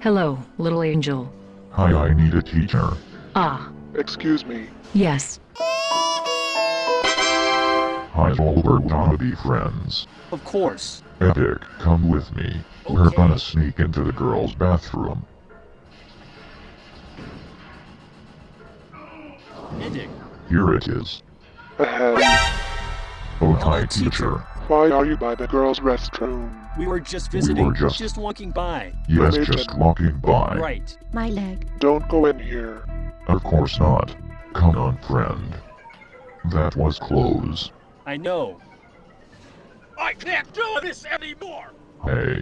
Hello, little angel. Hi, I need a teacher. Ah, Excuse me. yes. Hi, Oliver, wanna be friends? Of course. Epic, come with me. We're gonna sneak into the girls' bathroom. Edic. Here it is. Ahem. Oh, hi, teacher. teacher. Why are you by the girls' restroom? We were just visiting. We were just- walking by. Yes, Nathan. just walking by. Right. My leg. Don't go in here. Of course not. Come on, friend. That was close. I know. I can't do this anymore! Hey.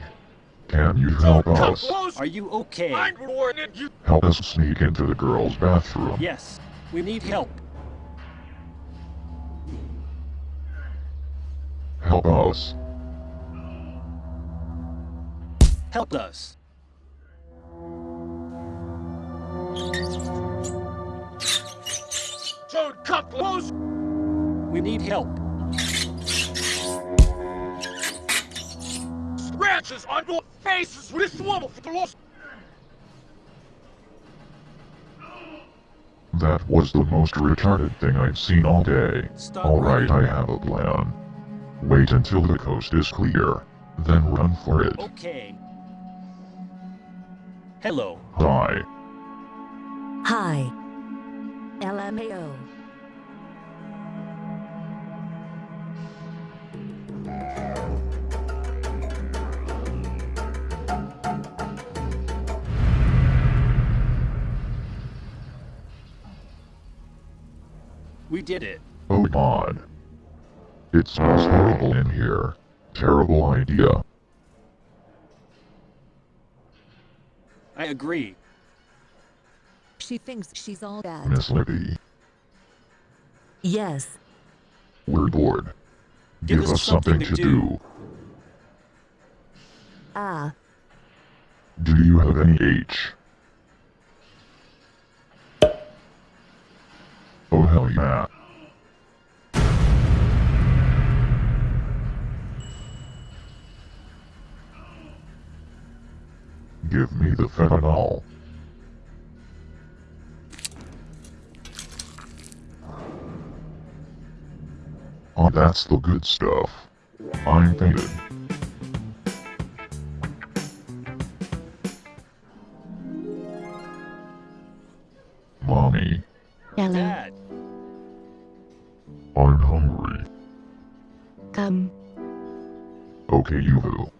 Can you help Don't come us? close! Are you okay? I'm warning you! Help us sneak into the girls' bathroom. Yes. We need help. Help us. Help us. Don't come close! We need help. Scratches on your faces with this woman for the lost. That was the most retarded thing I've seen all day. Stop Alright. I have a plan. Wait until the coast is clear, then run for it. Okay. Hello. Hi. Hi. LMAO. We did it. Oh god. It smells horrible in here. Terrible idea. I agree. She thinks she's all that. Miss Libby, Yes. we're bored. Give Give us us something something to to do. Ah. Do you have any H? Oh hell yeah. Give me the fentanyl. Oh, that's the good stuff. I'm fainted. Mommy, Hello. Dad. I'm hungry. Come. Okay, Yuvu.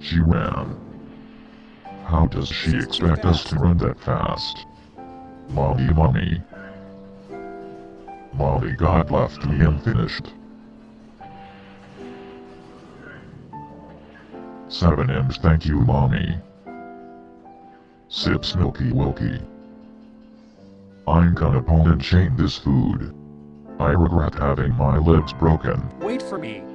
She ran. How does she expect us to run that fast? Mommy, mommy. Mommy, God left me unfinished. Seven M's, thank you, mommy. Sips Milky Wilky. I'm gonna pull and chain this food. I regret having my legs broken. Wait for me.